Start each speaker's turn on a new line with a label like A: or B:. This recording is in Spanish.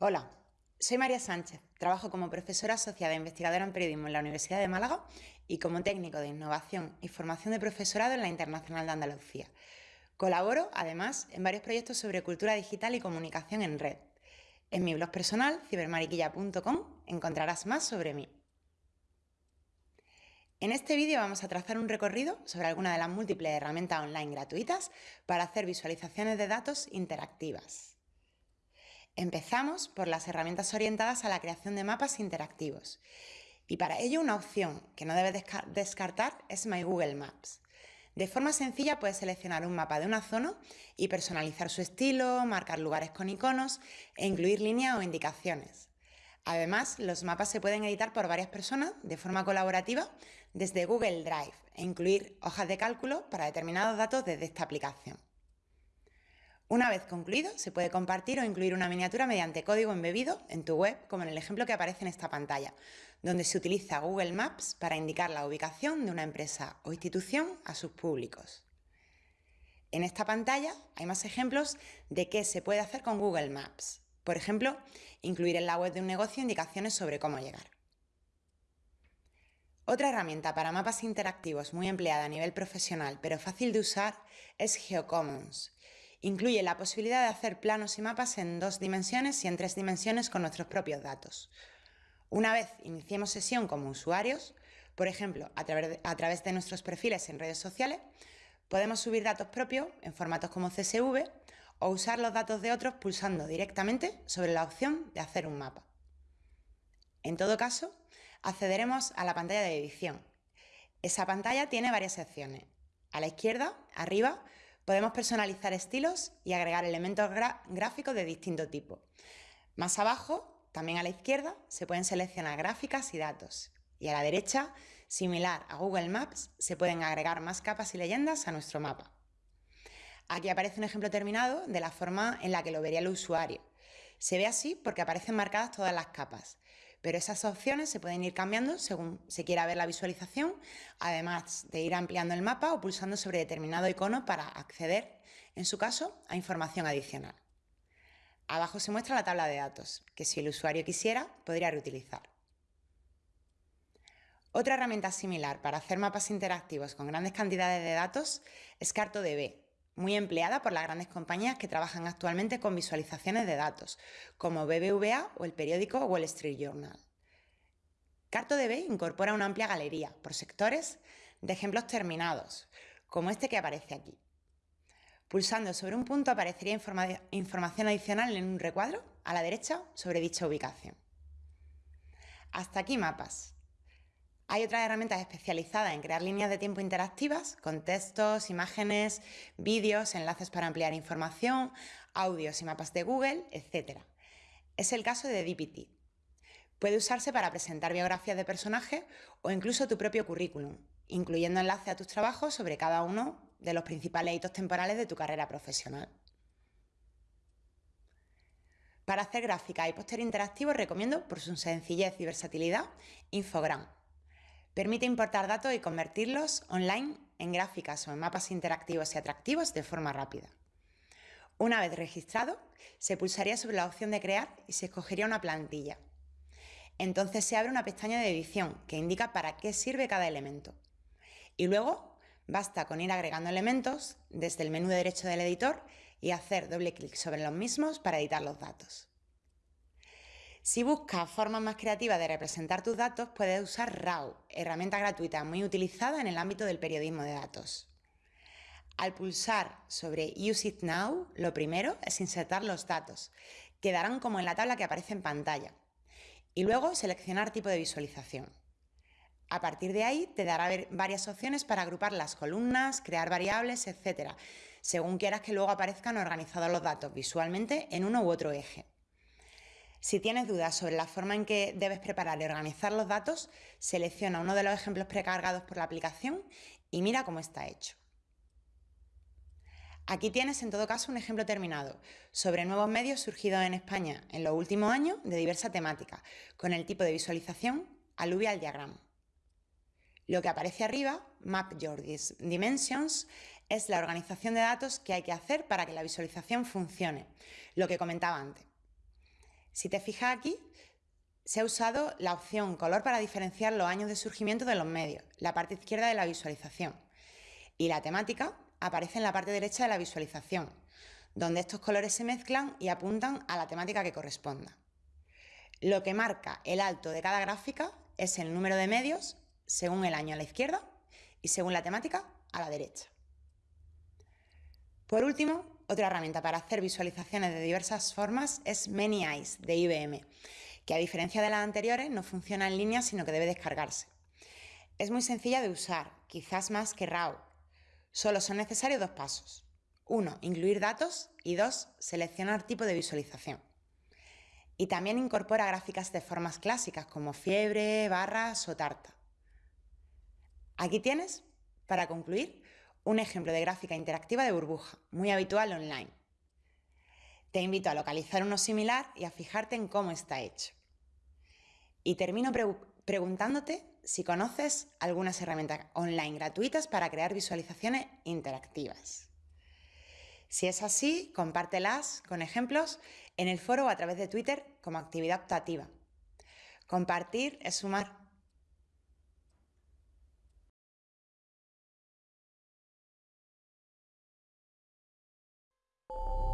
A: Hola, soy María Sánchez, trabajo como profesora asociada e investigadora en periodismo en la Universidad de Málaga y como técnico de innovación y formación de profesorado en la Internacional de Andalucía. Colaboro, además, en varios proyectos sobre cultura digital y comunicación en red. En mi blog personal, cibermariquilla.com, encontrarás más sobre mí. En este vídeo vamos a trazar un recorrido sobre alguna de las múltiples herramientas online gratuitas para hacer visualizaciones de datos interactivas. Empezamos por las herramientas orientadas a la creación de mapas interactivos. Y para ello una opción que no debes descartar es My Google Maps. De forma sencilla puedes seleccionar un mapa de una zona y personalizar su estilo, marcar lugares con iconos e incluir líneas o indicaciones. Además, los mapas se pueden editar por varias personas de forma colaborativa desde Google Drive e incluir hojas de cálculo para determinados datos desde esta aplicación. Una vez concluido, se puede compartir o incluir una miniatura mediante código embebido en tu web, como en el ejemplo que aparece en esta pantalla, donde se utiliza Google Maps para indicar la ubicación de una empresa o institución a sus públicos. En esta pantalla hay más ejemplos de qué se puede hacer con Google Maps. Por ejemplo, incluir en la web de un negocio indicaciones sobre cómo llegar. Otra herramienta para mapas interactivos muy empleada a nivel profesional, pero fácil de usar, es GeoCommons, Incluye la posibilidad de hacer planos y mapas en dos dimensiones y en tres dimensiones con nuestros propios datos. Una vez iniciemos sesión como usuarios, por ejemplo, a través, de, nuestros perfiles en redes sociales, podemos subir datos propios en formatos como CSV o usar los datos de otros pulsando directamente sobre la opción de hacer un mapa. En todo caso, accederemos a la pantalla de edición. Esa pantalla tiene varias secciones. A la izquierda, arriba, Podemos personalizar estilos y agregar elementos gráficos de distinto tipo. Más abajo, también a la izquierda, se pueden seleccionar gráficas y datos. Y a la derecha, similar a Google Maps, se pueden agregar más capas y leyendas a nuestro mapa. Aquí aparece un ejemplo terminado de la forma en la que lo vería el usuario. Se ve así porque aparecen marcadas todas las capas, pero esas opciones se pueden ir cambiando según se quiera ver la visualización, además de ir ampliando el mapa o pulsando sobre determinado icono para acceder, en su caso, a información adicional. Abajo se muestra la tabla de datos, que si el usuario quisiera, podría reutilizar. Otra herramienta similar para hacer mapas interactivos con grandes cantidades de datos es CartoDB, muy empleada por las grandes compañías que trabajan actualmente con visualizaciones de datos, como BBVA o el periódico Wall Street Journal. CartoDB incorpora una amplia galería, por sectores, de ejemplos terminados, como este que aparece aquí. Pulsando sobre un punto aparecería información adicional en un recuadro a la derecha sobre dicha ubicación. Hasta aquí mapas. Hay otras herramientas especializadas en crear líneas de tiempo interactivas con textos, imágenes, vídeos, enlaces para ampliar información, audios y mapas de Google, etc. Es el caso de DPT. Puede usarse para presentar biografías de personajes o incluso tu propio currículum, incluyendo enlaces a tus trabajos sobre cada uno de los principales hitos temporales de tu carrera profesional. Para hacer gráfica y póster interactivo recomiendo, por su sencillez y versatilidad, Infogram Permite importar datos y convertirlos online en gráficas o en mapas interactivos y atractivos de forma rápida. Una vez registrado, se pulsaría sobre la opción de crear y se escogería una plantilla. Entonces se abre una pestaña de edición que indica para qué sirve cada elemento. Y luego basta con ir agregando elementos desde el menú derecho del editor y hacer doble clic sobre los mismos para editar los datos. Si buscas formas más creativas de representar tus datos, puedes usar RAW, herramienta gratuita muy utilizada en el ámbito del periodismo de datos. Al pulsar sobre Use It Now, lo primero es insertar los datos. Quedarán como en la tabla que aparece en pantalla. Y luego seleccionar tipo de visualización. A partir de ahí te dará varias opciones para agrupar las columnas, crear variables, etc., según quieras que luego aparezcan organizados los datos visualmente en uno u otro eje. Si tienes dudas sobre la forma en que debes preparar y organizar los datos, selecciona uno de los ejemplos precargados por la aplicación y mira cómo está hecho. Aquí tienes en todo caso un ejemplo terminado sobre nuevos medios surgidos en España en los últimos años de diversa temática, con el tipo de visualización Alluvial Diagram. Lo que aparece arriba, Map Your Dimensions, es la organización de datos que hay que hacer para que la visualización funcione, lo que comentaba antes. Si te fijas aquí, se ha usado la opción color para diferenciar los años de surgimiento de los medios, la parte izquierda de la visualización. Y la temática aparece en la parte derecha de la visualización, donde estos colores se mezclan y apuntan a la temática que corresponda. Lo que marca el alto de cada gráfica es el número de medios según el año a la izquierda y según la temática a la derecha. Por último, otra herramienta para hacer visualizaciones de diversas formas es Many Eyes de IBM, que a diferencia de las anteriores no funciona en línea sino que debe descargarse. Es muy sencilla de usar, quizás más que RAW. Solo son necesarios dos pasos. Uno, incluir datos y dos, seleccionar tipo de visualización. Y también incorpora gráficas de formas clásicas como fiebre, barras o tarta. Aquí tienes, para concluir, un ejemplo de gráfica interactiva de burbuja, muy habitual online. Te invito a localizar uno similar y a fijarte en cómo está hecho. Y termino preguntándote si conoces algunas herramientas online gratuitas para crear visualizaciones interactivas. Si es así, compártelas con ejemplos en el foro o a través de Twitter como actividad optativa. Compartir es sumar you